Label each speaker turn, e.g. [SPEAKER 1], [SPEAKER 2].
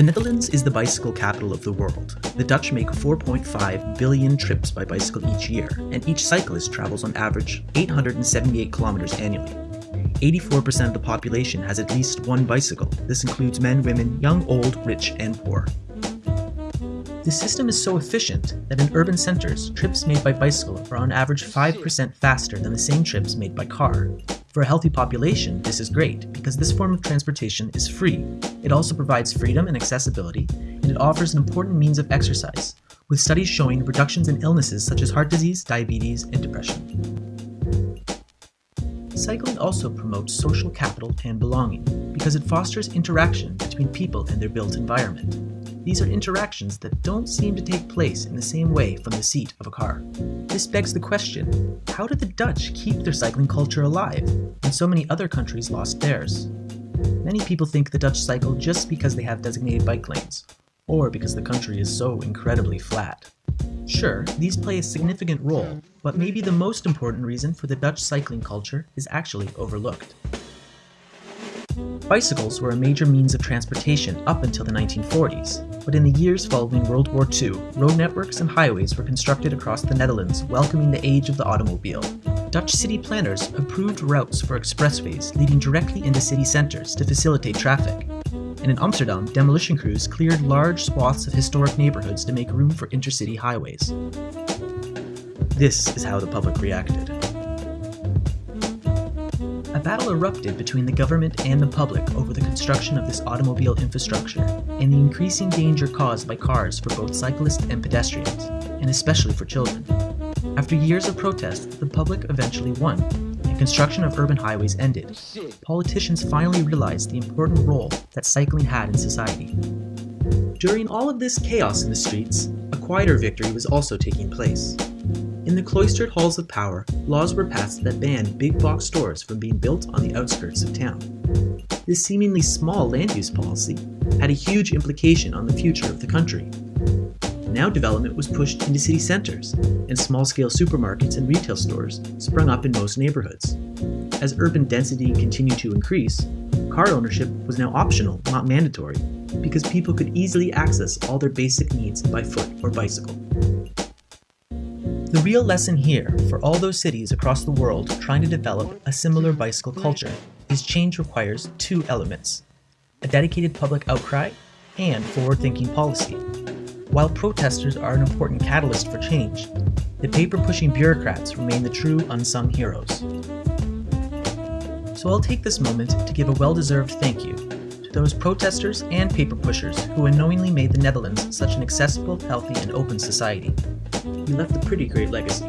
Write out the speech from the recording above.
[SPEAKER 1] The Netherlands is the bicycle capital of the world. The Dutch make 4.5 billion trips by bicycle each year, and each cyclist travels on average 878 kilometers annually. 84% of the population has at least one bicycle. This includes men, women, young, old, rich, and poor. The system is so efficient that in urban centers, trips made by bicycle are on average 5% faster than the same trips made by car. For a healthy population, this is great because this form of transportation is free. It also provides freedom and accessibility, and it offers an important means of exercise, with studies showing reductions in illnesses such as heart disease, diabetes, and depression. Cycling also promotes social capital and belonging because it fosters interaction between people and their built environment. These are interactions that don't seem to take place in the same way from the seat of a car. This begs the question, how did the Dutch keep their cycling culture alive when so many other countries lost theirs? Many people think the Dutch cycle just because they have designated bike lanes, or because the country is so incredibly flat. Sure, these play a significant role, but maybe the most important reason for the Dutch cycling culture is actually overlooked. Bicycles were a major means of transportation up until the 1940s, but in the years following World War II, road networks and highways were constructed across the Netherlands, welcoming the age of the automobile. Dutch city planners approved routes for expressways leading directly into city centers to facilitate traffic. And in Amsterdam, demolition crews cleared large swaths of historic neighborhoods to make room for intercity highways. This is how the public reacted a battle erupted between the government and the public over the construction of this automobile infrastructure and the increasing danger caused by cars for both cyclists and pedestrians, and especially for children. After years of protest, the public eventually won, and construction of urban highways ended. Politicians finally realized the important role that cycling had in society. During all of this chaos in the streets, a quieter victory was also taking place. In the cloistered halls of power, laws were passed that banned big box stores from being built on the outskirts of town. This seemingly small land use policy had a huge implication on the future of the country. Now development was pushed into city centers, and small-scale supermarkets and retail stores sprung up in most neighborhoods. As urban density continued to increase, car ownership was now optional, not mandatory, because people could easily access all their basic needs by foot or bicycle. The real lesson here, for all those cities across the world trying to develop a similar bicycle culture, is change requires two elements a dedicated public outcry and forward thinking policy. While protesters are an important catalyst for change, the paper pushing bureaucrats remain the true unsung heroes. So I'll take this moment to give a well deserved thank you those protesters and paper pushers who unknowingly made the Netherlands such an accessible, healthy, and open society. He left a pretty great legacy.